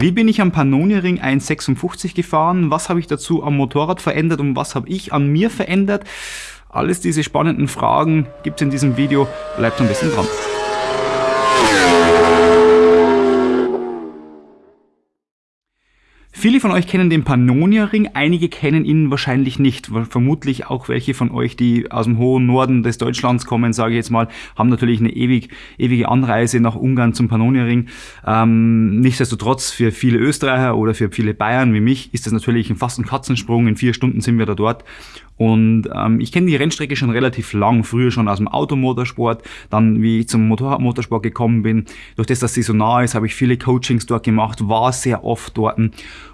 Wie bin ich am Pannonia-Ring 156 gefahren? Was habe ich dazu am Motorrad verändert und was habe ich an mir verändert? Alles diese spannenden Fragen gibt es in diesem Video. Bleibt ein bisschen dran. Viele von euch kennen den Pannonia-Ring, einige kennen ihn wahrscheinlich nicht. Vermutlich auch welche von euch, die aus dem hohen Norden des Deutschlands kommen, sage ich jetzt mal, haben natürlich eine ewig, ewige Anreise nach Ungarn zum Pannonia-Ring. Ähm, nichtsdestotrotz, für viele Österreicher oder für viele Bayern wie mich ist das natürlich fast ein Katzensprung. In vier Stunden sind wir da dort. Und ähm, ich kenne die Rennstrecke schon relativ lang, früher schon aus dem Automotorsport, dann wie ich zum Motorradmotorsport gekommen bin. Durch das, dass sie so nah ist, habe ich viele Coachings dort gemacht, war sehr oft dort.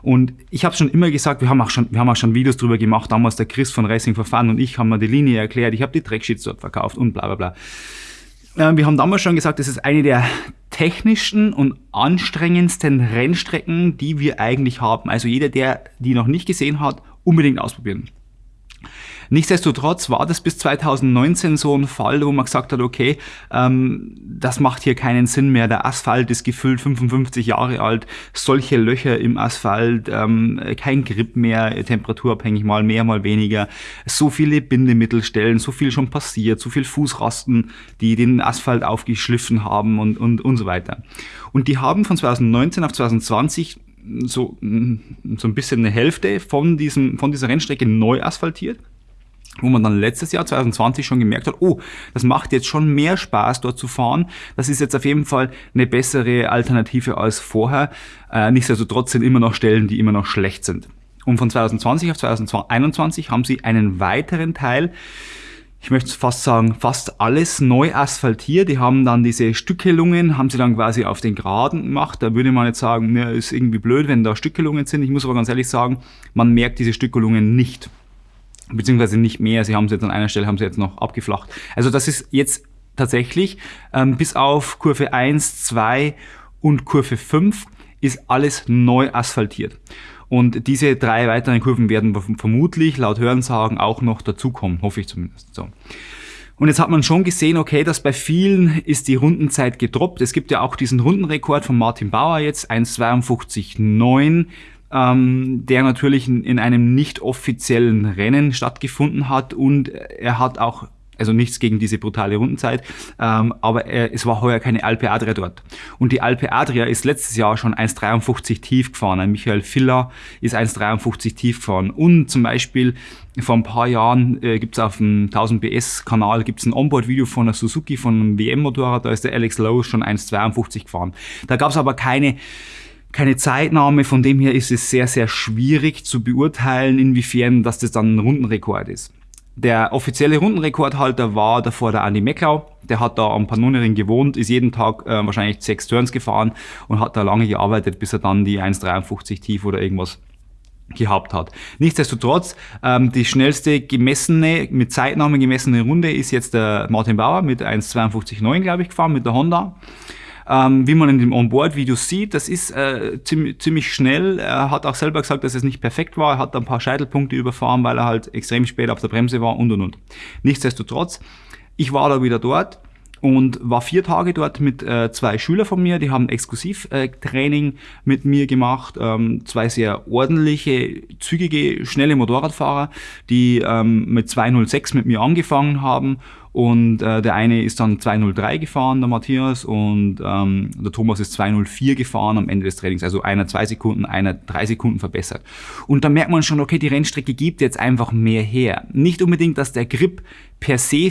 Und ich habe schon immer gesagt, wir haben, auch schon, wir haben auch schon Videos drüber gemacht, damals der Chris von Racing Fun und ich haben mir die Linie erklärt, ich habe die Tracksheets dort verkauft und bla bla bla. Äh, wir haben damals schon gesagt, das ist eine der technischsten und anstrengendsten Rennstrecken, die wir eigentlich haben. Also jeder, der die noch nicht gesehen hat, unbedingt ausprobieren. Nichtsdestotrotz war das bis 2019 so ein Fall, wo man gesagt hat, okay, ähm, das macht hier keinen Sinn mehr. Der Asphalt ist gefüllt 55 Jahre alt, solche Löcher im Asphalt, ähm, kein Grip mehr, temperaturabhängig mal mehr, mal weniger, so viele Bindemittelstellen, so viel schon passiert, so viel Fußrasten, die den Asphalt aufgeschliffen haben und, und, und so weiter. Und die haben von 2019 auf 2020 so, so ein bisschen eine Hälfte von, diesem, von dieser Rennstrecke neu asphaltiert wo man dann letztes Jahr 2020 schon gemerkt hat, oh, das macht jetzt schon mehr Spaß dort zu fahren. Das ist jetzt auf jeden Fall eine bessere Alternative als vorher. Äh, nichtsdestotrotz sind immer noch Stellen, die immer noch schlecht sind. Und von 2020 auf 2021 haben sie einen weiteren Teil ich möchte fast sagen, fast alles neu asphaltiert. Die haben dann diese Stückelungen, haben sie dann quasi auf den Geraden gemacht. Da würde man jetzt sagen, mir ist irgendwie blöd, wenn da Stückelungen sind. Ich muss aber ganz ehrlich sagen, man merkt diese Stückelungen nicht. Beziehungsweise nicht mehr. Sie haben sie jetzt an einer Stelle, haben sie jetzt noch abgeflacht. Also das ist jetzt tatsächlich ähm, bis auf Kurve 1, 2 und Kurve 5 ist alles neu asphaltiert. Und diese drei weiteren Kurven werden vermutlich laut Hörensagen auch noch dazukommen, hoffe ich zumindest. So. Und jetzt hat man schon gesehen, okay, dass bei vielen ist die Rundenzeit gedroppt. Es gibt ja auch diesen Rundenrekord von Martin Bauer jetzt, 1,52,9 ähm, der natürlich in, in einem nicht offiziellen Rennen stattgefunden hat und er hat auch also nichts gegen diese brutale Rundenzeit, ähm, aber äh, es war heuer keine Alpe Adria dort. Und die Alpe Adria ist letztes Jahr schon 1,53 tief gefahren. Ein Michael Filler ist 1,53 tief gefahren. Und zum Beispiel vor ein paar Jahren äh, gibt es auf dem 1000 PS Kanal ein Onboard-Video von der Suzuki, von einem WM-Motorrad, da ist der Alex Lowe schon 1,52 gefahren. Da gab es aber keine keine Zeitnahme, von dem her ist es sehr, sehr schwierig zu beurteilen, inwiefern das dann ein Rundenrekord ist. Der offizielle Rundenrekordhalter war davor der Andi Mecklau. Der hat da am Pannonering gewohnt, ist jeden Tag äh, wahrscheinlich sechs Turns gefahren und hat da lange gearbeitet, bis er dann die 1,53 tief oder irgendwas gehabt hat. Nichtsdestotrotz, ähm, die schnellste gemessene, mit Zeitnahme gemessene Runde ist jetzt der Martin Bauer mit 1,52,9 glaube ich gefahren mit der Honda. Ähm, wie man in dem Onboard-Video sieht, das ist äh, ziemlich, ziemlich schnell. Er hat auch selber gesagt, dass es nicht perfekt war. Er hat ein paar Scheitelpunkte überfahren, weil er halt extrem spät auf der Bremse war und und und. Nichtsdestotrotz, ich war da wieder dort und war vier Tage dort mit äh, zwei Schülern von mir, die haben Exklusivtraining äh, mit mir gemacht, ähm, zwei sehr ordentliche, zügige, schnelle Motorradfahrer, die ähm, mit 206 mit mir angefangen haben und äh, der eine ist dann 203 gefahren, der Matthias, und ähm, der Thomas ist 204 gefahren am Ende des Trainings. Also einer zwei Sekunden, einer drei Sekunden verbessert. Und da merkt man schon, okay, die Rennstrecke gibt jetzt einfach mehr her. Nicht unbedingt, dass der Grip per se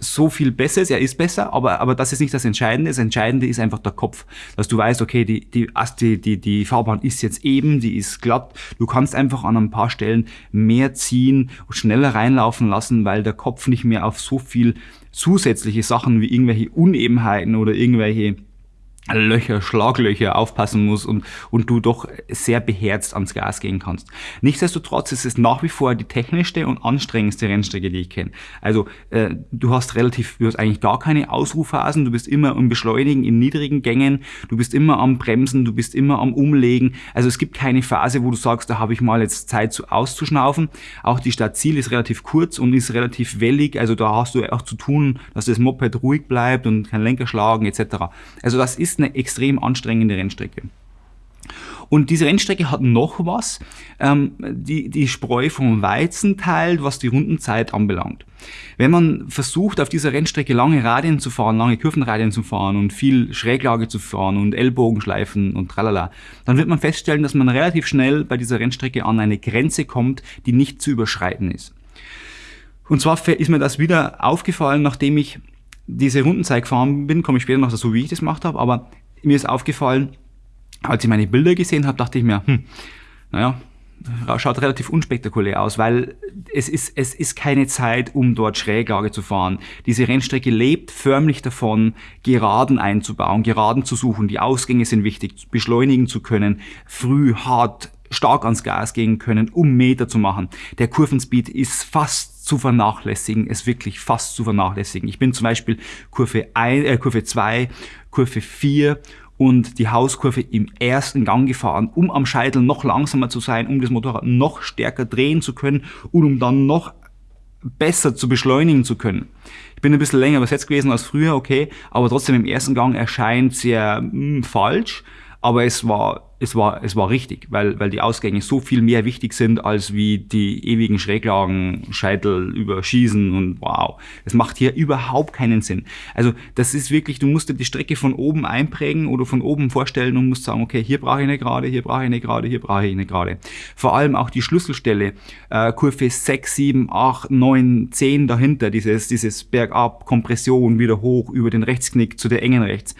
so viel besser ist, er ist besser, aber, aber das ist nicht das Entscheidende. Das Entscheidende ist einfach der Kopf, dass du weißt, okay, die, die, die, die, die Fahrbahn ist jetzt eben, die ist glatt. Du kannst einfach an ein paar Stellen mehr ziehen, schneller reinlaufen lassen, weil der Kopf nicht mehr auf so viel zusätzliche Sachen wie irgendwelche Unebenheiten oder irgendwelche Löcher, Schlaglöcher aufpassen muss und, und du doch sehr beherzt ans Gas gehen kannst. Nichtsdestotrotz ist es nach wie vor die technischste und anstrengendste Rennstrecke, die ich kenne. Also äh, du hast relativ, du hast eigentlich gar keine Ausruhphasen, du bist immer im Beschleunigen in niedrigen Gängen, du bist immer am Bremsen, du bist immer am Umlegen. Also es gibt keine Phase, wo du sagst, da habe ich mal jetzt Zeit zu auszuschnaufen. Auch die Stadtziel ist relativ kurz und ist relativ wellig, also da hast du auch zu tun, dass das Moped ruhig bleibt und kein Lenker schlagen etc. Also das ist eine extrem anstrengende Rennstrecke. Und diese Rennstrecke hat noch was, ähm, die, die Spreu vom Weizen teilt, was die Rundenzeit anbelangt. Wenn man versucht, auf dieser Rennstrecke lange Radien zu fahren, lange Kurvenradien zu fahren und viel Schräglage zu fahren und Ellbogenschleifen und tralala, dann wird man feststellen, dass man relativ schnell bei dieser Rennstrecke an eine Grenze kommt, die nicht zu überschreiten ist. Und zwar ist mir das wieder aufgefallen, nachdem ich diese Rundenzeit gefahren bin, komme ich später noch dazu, wie ich das gemacht habe, aber mir ist aufgefallen, als ich meine Bilder gesehen habe, dachte ich mir, hm, naja, schaut relativ unspektakulär aus, weil es ist, es ist keine Zeit, um dort Schräglage zu fahren. Diese Rennstrecke lebt förmlich davon, Geraden einzubauen, Geraden zu suchen. Die Ausgänge sind wichtig, beschleunigen zu können, früh, hart, stark ans Gas gehen können, um Meter zu machen. Der Kurvenspeed ist fast zu vernachlässigen, ist wirklich fast zu vernachlässigen. Ich bin zum Beispiel Kurve 1, äh, Kurve 2, Kurve 4 und die Hauskurve im ersten Gang gefahren, um am Scheitel noch langsamer zu sein, um das Motorrad noch stärker drehen zu können und um dann noch besser zu beschleunigen zu können. Ich bin ein bisschen länger übersetzt gewesen als früher, okay, aber trotzdem im ersten Gang erscheint sehr mh, hm, falsch, aber es war es war, es war richtig, weil, weil die Ausgänge so viel mehr wichtig sind, als wie die ewigen Schräglagen, Scheitel überschießen und wow. Es macht hier überhaupt keinen Sinn. Also das ist wirklich, du musst dir die Strecke von oben einprägen oder von oben vorstellen und musst sagen, okay, hier brauche ich eine gerade, hier brauche ich eine gerade, hier brauche ich eine gerade. Vor allem auch die Schlüsselstelle, äh, Kurve 6, 7, 8, 9, 10 dahinter, dieses, dieses Bergab, Kompression, wieder hoch über den Rechtsknick zu der engen rechts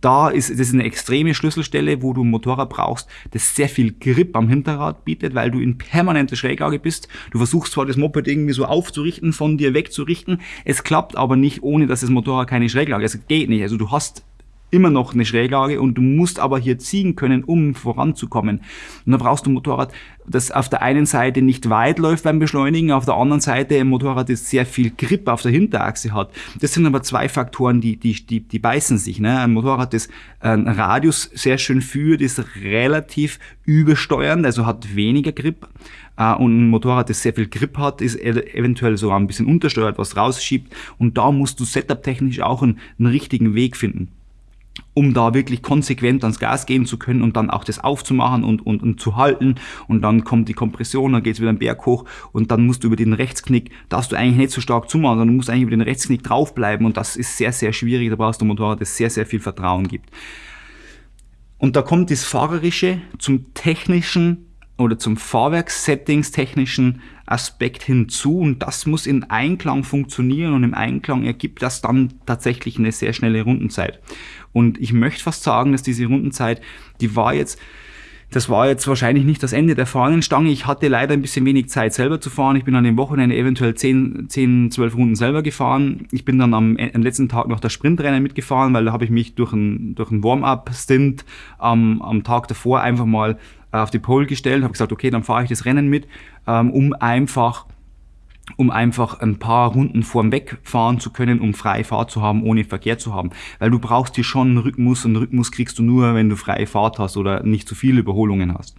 da ist das ist eine extreme Schlüsselstelle, wo du ein Motorrad brauchst, das sehr viel Grip am Hinterrad bietet, weil du in permanenter Schräglage bist. Du versuchst zwar das Moped irgendwie so aufzurichten, von dir wegzurichten, es klappt aber nicht, ohne dass das Motorrad keine Schräglage, es geht nicht. Also du hast immer noch eine Schräglage und du musst aber hier ziehen können, um voranzukommen. Und dann brauchst du ein Motorrad, das auf der einen Seite nicht weit läuft beim Beschleunigen, auf der anderen Seite ein Motorrad, das sehr viel Grip auf der Hinterachse hat. Das sind aber zwei Faktoren, die, die, die, die beißen sich. Ne? Ein Motorrad, das einen Radius sehr schön führt, ist relativ übersteuernd, also hat weniger Grip. Uh, und ein Motorrad, das sehr viel Grip hat, ist eventuell sogar ein bisschen untersteuert, was rausschiebt. Und da musst du setup-technisch auch einen, einen richtigen Weg finden um da wirklich konsequent ans Gas gehen zu können und dann auch das aufzumachen und, und, und zu halten. Und dann kommt die Kompression, dann geht es wieder den Berg hoch und dann musst du über den Rechtsknick, darfst du eigentlich nicht so stark zumachen, sondern musst eigentlich über den Rechtsknick draufbleiben und das ist sehr, sehr schwierig. Da brauchst du ein Motorrad, das sehr, sehr viel Vertrauen gibt. Und da kommt das Fahrerische zum technischen oder zum Fahrwerkssettings technischen Aspekt hinzu und das muss in Einklang funktionieren und im Einklang ergibt das dann tatsächlich eine sehr schnelle Rundenzeit. Und ich möchte fast sagen, dass diese Rundenzeit, die war jetzt, das war jetzt wahrscheinlich nicht das Ende der Fahnenstange. Ich hatte leider ein bisschen wenig Zeit selber zu fahren. Ich bin an dem Wochenende eventuell 10, 10 12 Runden selber gefahren. Ich bin dann am, am letzten Tag noch das Sprintrennen mitgefahren, weil da habe ich mich durch ein, durch ein Warm-up-Stint am, am Tag davor einfach mal auf die Pole gestellt, habe gesagt, okay, dann fahre ich das Rennen mit, ähm, um einfach um einfach ein paar Runden vorm Weg fahren zu können, um freie Fahrt zu haben, ohne Verkehr zu haben. Weil du brauchst hier schon einen Rhythmus und einen Rhythmus kriegst du nur, wenn du freie Fahrt hast oder nicht zu viele Überholungen hast.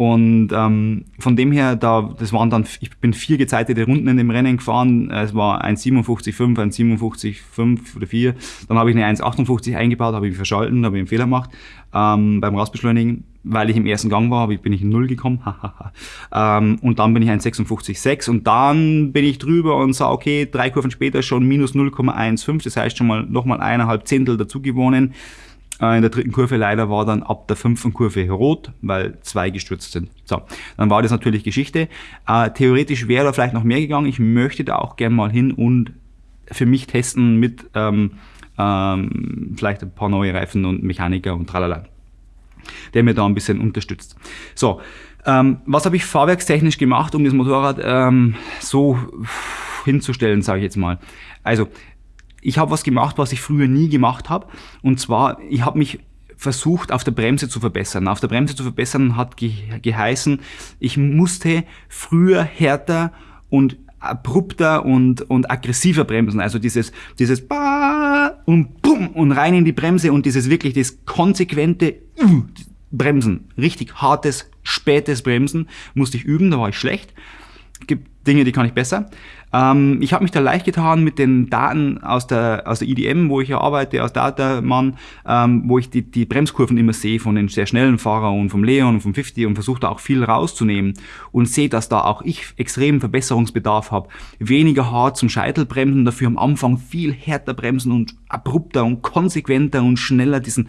Und ähm, von dem her, da, das waren dann, ich bin vier gezeitete Runden in dem Rennen gefahren. Es war ein 57,5, ein 57,5 oder 4. Dann habe ich eine 1,58 eingebaut, habe ich verschalten, habe ich einen Fehler gemacht ähm, beim Rausbeschleunigen weil ich im ersten Gang war, bin ich in Null gekommen. ähm, und dann bin ich ein 56,6 und dann bin ich drüber und sah, okay, drei Kurven später schon minus 0,15, das heißt schon mal nochmal eineinhalb Zehntel dazu gewonnen. Äh, in der dritten Kurve leider war dann ab der fünften Kurve rot, weil zwei gestürzt sind. So, dann war das natürlich Geschichte. Äh, theoretisch wäre da vielleicht noch mehr gegangen. Ich möchte da auch gern mal hin und für mich testen mit ähm, ähm, vielleicht ein paar neue Reifen und Mechaniker und tralala der mir da ein bisschen unterstützt. So, ähm, was habe ich fahrwerkstechnisch gemacht, um das Motorrad ähm, so hinzustellen, sage ich jetzt mal. Also, ich habe was gemacht, was ich früher nie gemacht habe. Und zwar, ich habe mich versucht, auf der Bremse zu verbessern. Auf der Bremse zu verbessern hat ge geheißen, ich musste früher härter und abrupter und, und aggressiver bremsen. Also dieses, dieses Ba und Bum und rein in die Bremse und dieses wirklich das konsequente Bremsen. Richtig hartes, spätes Bremsen musste ich üben, da war ich schlecht. Gibt Dinge, die kann ich besser. Ähm, ich habe mich da leicht getan mit den Daten aus der, aus der IDM, wo ich ja arbeite, aus Dataman, ähm, wo ich die, die Bremskurven immer sehe von den sehr schnellen Fahrern und vom Leon und vom 50 und versuche da auch viel rauszunehmen und sehe, dass da auch ich extremen Verbesserungsbedarf habe. Weniger hart zum Scheitelbremsen, dafür am Anfang viel härter bremsen und abrupter und konsequenter und schneller diesen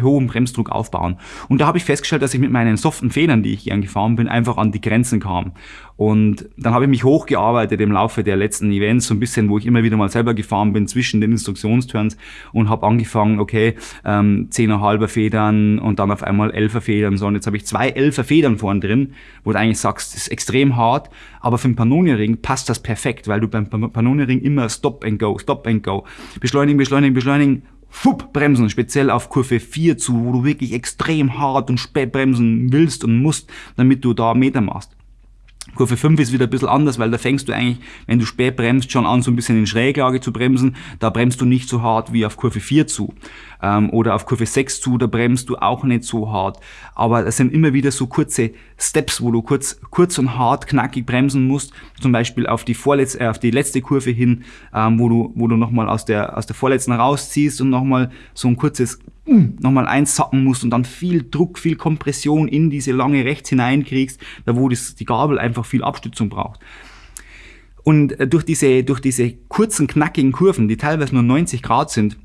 hohen Bremsdruck aufbauen. Und da habe ich festgestellt, dass ich mit meinen soften Federn, die ich gern gefahren bin, einfach an die Grenzen kam. Und dann habe ich mich hochgearbeitet im Laufe der letzten Events, so ein bisschen, wo ich immer wieder mal selber gefahren bin zwischen den Instruktionsturns und habe angefangen, okay, ähm, 10,5er Federn und dann auf einmal 11er Federn. So, und jetzt habe ich zwei 11er Federn vorn drin, wo du eigentlich sagst, das ist extrem hart, aber für den Pannonia-Ring passt das perfekt, weil du beim Pannonia-Ring immer Stop and Go, Stop and Go, beschleunigen, beschleunigen, beschleunigen, Fupp, bremsen, speziell auf Kurve 4 zu, wo du wirklich extrem hart und spät bremsen willst und musst, damit du da Meter machst. Kurve 5 ist wieder ein bisschen anders, weil da fängst du eigentlich, wenn du spät bremst, schon an, so ein bisschen in Schräglage zu bremsen. Da bremst du nicht so hart wie auf Kurve 4 zu. Ähm, oder auf Kurve 6 zu, da bremst du auch nicht so hart. Aber es sind immer wieder so kurze Steps, wo du kurz, kurz und hart, knackig bremsen musst. Zum Beispiel auf die vorletzte, äh, auf die letzte Kurve hin, ähm, wo du, wo du nochmal aus der, aus der vorletzten rausziehst und nochmal so ein kurzes nochmal einsacken musst und dann viel Druck, viel Kompression in diese lange rechts hineinkriegst, da wo das, die Gabel einfach viel Abstützung braucht. Und äh, durch diese, durch diese kurzen, knackigen Kurven, die teilweise nur 90 Grad sind,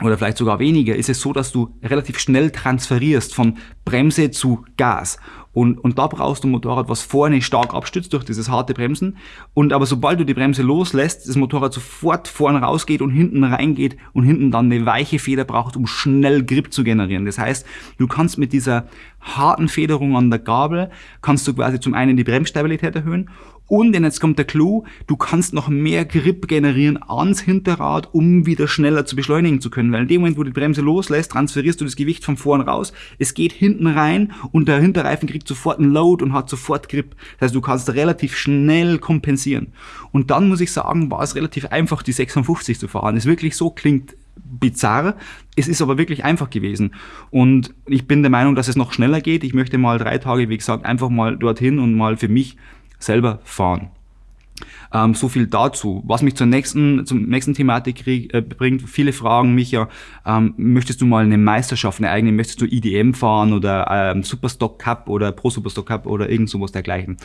oder vielleicht sogar weniger, ist es so, dass du relativ schnell transferierst von Bremse zu Gas. Und, und da brauchst du ein Motorrad, was vorne stark abstützt durch dieses harte Bremsen. Und aber sobald du die Bremse loslässt, das Motorrad sofort vorne rausgeht und hinten reingeht und hinten dann eine weiche Feder braucht, um schnell Grip zu generieren. Das heißt, du kannst mit dieser harten Federung an der Gabel, kannst du quasi zum einen die Bremsstabilität erhöhen und jetzt kommt der Clou, du kannst noch mehr Grip generieren ans Hinterrad, um wieder schneller zu beschleunigen zu können. Weil in dem Moment, wo die Bremse loslässt, transferierst du das Gewicht von vorn raus, es geht hinten rein und der Hinterreifen kriegt sofort einen Load und hat sofort Grip. Das heißt, du kannst relativ schnell kompensieren. Und dann muss ich sagen, war es relativ einfach, die 56 zu fahren. Es wirklich so klingt bizarr. Es ist aber wirklich einfach gewesen. Und ich bin der Meinung, dass es noch schneller geht. Ich möchte mal drei Tage, wie gesagt, einfach mal dorthin und mal für mich selber fahren. Ähm, so viel dazu. Was mich zur nächsten, zum nächsten Thematik krieg, äh, bringt, viele fragen mich ja, ähm, möchtest du mal eine Meisterschaft, eine eigene, möchtest du IDM fahren oder ähm, Superstock Cup oder Pro Superstock Cup oder irgend sowas dergleichen.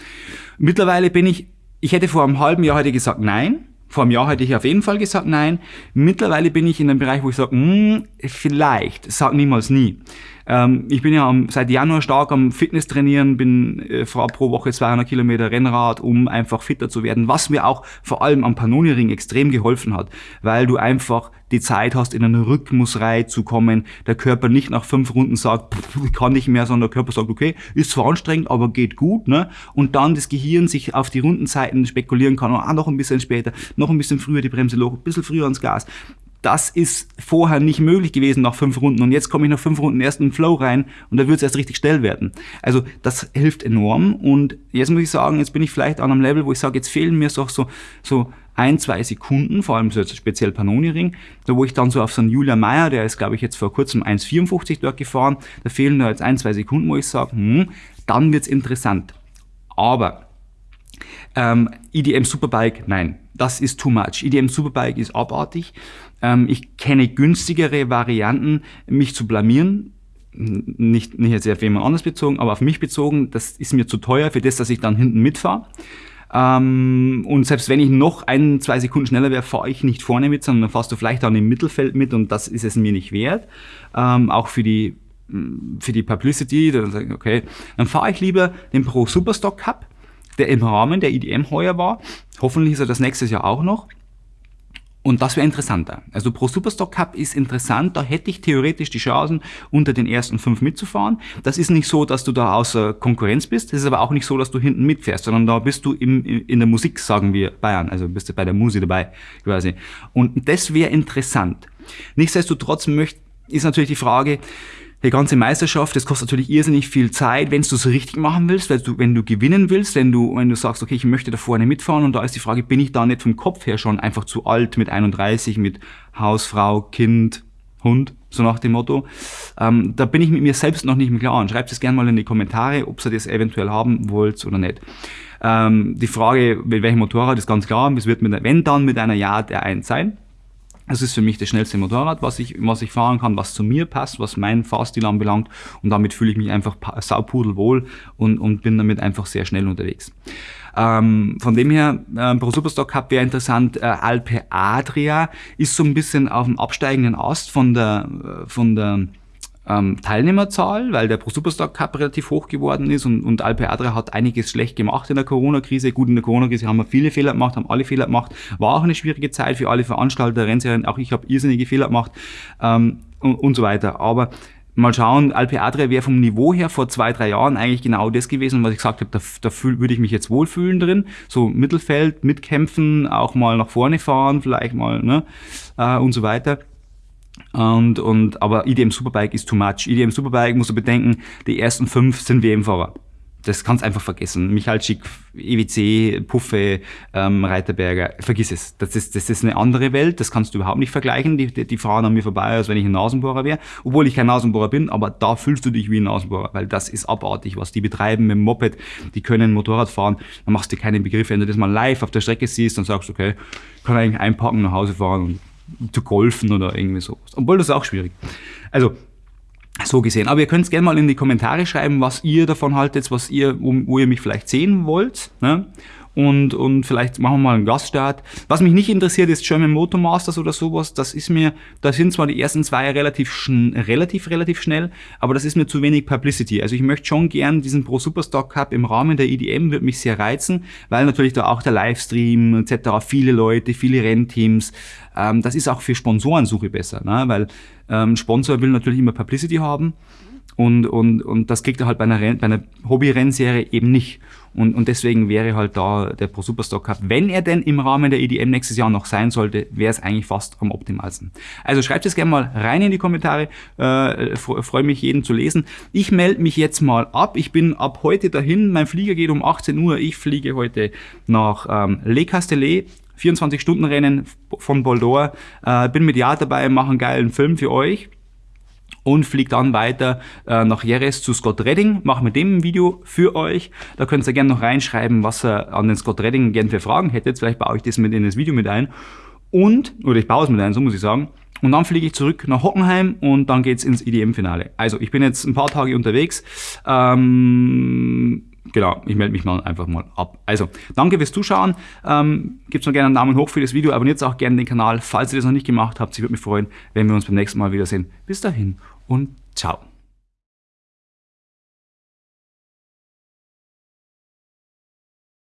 Mittlerweile bin ich, ich hätte vor einem halben Jahr heute gesagt nein, vor einem Jahr hätte ich auf jeden Fall gesagt nein. Mittlerweile bin ich in einem Bereich, wo ich sage, hm, vielleicht, sag niemals nie. Ähm, ich bin ja am, seit Januar stark am Fitness trainieren, bin äh, pro Woche 200 Kilometer Rennrad, um einfach fitter zu werden, was mir auch vor allem am Panoni-Ring extrem geholfen hat, weil du einfach die Zeit hast, in eine Rhythmusreihe zu kommen, der Körper nicht nach fünf Runden sagt, pff, kann nicht mehr, sondern der Körper sagt, okay, ist zwar anstrengend, aber geht gut, ne? Und dann das Gehirn sich auf die Rundenzeiten spekulieren kann, ah, noch ein bisschen später, noch ein bisschen früher die Bremse hoch, ein bisschen früher ans Gas das ist vorher nicht möglich gewesen nach fünf Runden und jetzt komme ich nach fünf Runden erst in den Flow rein und da wird es erst richtig schnell werden. Also das hilft enorm und jetzt muss ich sagen, jetzt bin ich vielleicht an einem Level, wo ich sage, jetzt fehlen mir so, so, so ein, zwei Sekunden, vor allem so jetzt speziell Panoni-Ring, da wo ich dann so auf so einen Julia Meyer, der ist glaube ich jetzt vor kurzem 1,54 dort gefahren, da fehlen da jetzt ein, zwei Sekunden, wo ich sage, hm, dann wird's interessant. Aber ähm, EDM Superbike, nein, das ist too much. EDM Superbike ist abartig. Ähm, ich kenne günstigere Varianten, mich zu blamieren. Nicht, nicht jetzt auf jemand anders bezogen, aber auf mich bezogen. Das ist mir zu teuer für das, dass ich dann hinten mitfahre. Ähm, und selbst wenn ich noch ein, zwei Sekunden schneller wäre, fahre ich nicht vorne mit, sondern dann fährst du vielleicht dann im Mittelfeld mit und das ist es mir nicht wert. Ähm, auch für die für die Publicity, dann sage ich, okay, dann fahre ich lieber den Pro Superstock Cup, der im Rahmen der IDM heuer war. Hoffentlich ist er das nächstes Jahr auch noch. Und das wäre interessanter. Also Pro Superstock Cup ist interessant, da hätte ich theoretisch die Chancen, unter den ersten fünf mitzufahren. Das ist nicht so, dass du da außer Konkurrenz bist, das ist aber auch nicht so, dass du hinten mitfährst, sondern da bist du im, in der Musik, sagen wir Bayern, also bist du bei der Musik dabei quasi. Und das wäre interessant. Nichtsdestotrotz möchte, ist natürlich die Frage, die ganze Meisterschaft, das kostet natürlich irrsinnig viel Zeit, wenn du es richtig machen willst, weil du, wenn du gewinnen willst, wenn du, wenn du sagst, okay, ich möchte da vorne mitfahren und da ist die Frage, bin ich da nicht vom Kopf her schon einfach zu alt mit 31, mit Hausfrau, Kind, Hund? so nach dem Motto. Ähm, da bin ich mit mir selbst noch nicht im Klaren. Schreibt es gerne mal in die Kommentare, ob ihr das eventuell haben wollt oder nicht. Ähm, die Frage, mit welchem Motorrad, ist ganz klar. Es wird mit, wenn dann mit einer Yard R1 sein. Das ist für mich das schnellste Motorrad, was ich, was ich fahren kann, was zu mir passt, was meinen Fahrstil anbelangt. Und damit fühle ich mich einfach saupudelwohl und, und bin damit einfach sehr schnell unterwegs. Ähm, von dem her, äh, Pro Superstock Cup wäre interessant. Äh, Alpe Adria ist so ein bisschen auf dem absteigenden Ast von der, äh, von der ähm, Teilnehmerzahl, weil der Pro Superstock Cup relativ hoch geworden ist und, und Alpe Adria hat einiges schlecht gemacht in der Corona-Krise. Gut, in der Corona-Krise haben wir viele Fehler gemacht, haben alle Fehler gemacht. War auch eine schwierige Zeit für alle Veranstalter, Rennserien. Auch ich habe irrsinnige Fehler gemacht ähm, und, und so weiter. Aber mal schauen, Alpe Adria wäre vom Niveau her vor zwei, drei Jahren eigentlich genau das gewesen, was ich gesagt habe, da, da würde ich mich jetzt wohlfühlen drin. So Mittelfeld, mitkämpfen, auch mal nach vorne fahren, vielleicht mal, ne, äh, und so weiter. Und, und, aber IDM Superbike ist too much. IDM Superbike musst du bedenken, die ersten fünf sind WM-Fahrer das kannst einfach vergessen. Michael Schick, EWC, Puffe, ähm, Reiterberger, vergiss es. Das ist, das ist eine andere Welt, das kannst du überhaupt nicht vergleichen. Die, die, die fahren an mir vorbei, als wenn ich ein Nasenbohrer wäre. Obwohl ich kein Nasenbohrer bin, aber da fühlst du dich wie ein Nasenbohrer, weil das ist abartig, was die betreiben mit dem Moped. Die können Motorrad fahren, dann machst du keine Begriffe. Wenn du das mal live auf der Strecke siehst, dann sagst du, okay, kann eigentlich einpacken, nach Hause fahren und zu golfen oder irgendwie sowas. Obwohl das ist auch schwierig. Also so gesehen. Aber ihr könnt es gerne mal in die Kommentare schreiben, was ihr davon haltet, was ihr, wo ihr mich vielleicht sehen wollt. Ne? Und, und vielleicht machen wir mal einen Gaststart. Was mich nicht interessiert, ist German Motor Masters oder sowas. Das ist mir, da sind zwar die ersten zwei relativ, relativ, relativ schnell, aber das ist mir zu wenig Publicity. Also ich möchte schon gern diesen Pro Superstock Cup im Rahmen der EDM, wird mich sehr reizen, weil natürlich da auch der Livestream etc., viele Leute, viele Rennteams, ähm, das ist auch für Sponsorensuche besser, ne? weil ähm, Sponsor will natürlich immer Publicity haben und, und, und das kriegt er halt bei einer, bei einer Hobby-Rennserie eben nicht. Und, und deswegen wäre halt da der Pro Superstock Cup, wenn er denn im Rahmen der EDM nächstes Jahr noch sein sollte, wäre es eigentlich fast am optimalsten. Also schreibt es gerne mal rein in die Kommentare, äh, freue mich jeden zu lesen. Ich melde mich jetzt mal ab, ich bin ab heute dahin, mein Flieger geht um 18 Uhr, ich fliege heute nach ähm, Le Castellet, 24-Stunden-Rennen von Boldor. Äh, bin mit Jahr dabei, mache einen geilen Film für euch und fliege dann weiter äh, nach Jerez zu Scott Redding, mache mit dem ein Video für euch. Da könnt ihr gerne noch reinschreiben, was ihr an den Scott Redding gerne für Fragen hättet. Vielleicht baue ich das mit in das Video mit ein. Und, oder ich baue es mit ein, so muss ich sagen. Und dann fliege ich zurück nach Hockenheim und dann geht's ins IDM-Finale. Also ich bin jetzt ein paar Tage unterwegs. Ähm, genau, ich melde mich mal einfach mal ab. Also, danke fürs Zuschauen. Ähm, Gebt noch gerne einen Daumen hoch für das Video, abonniert auch gerne den Kanal, falls ihr das noch nicht gemacht habt. Ich würde mich freuen, wenn wir uns beim nächsten Mal wiedersehen. Bis dahin und ciao.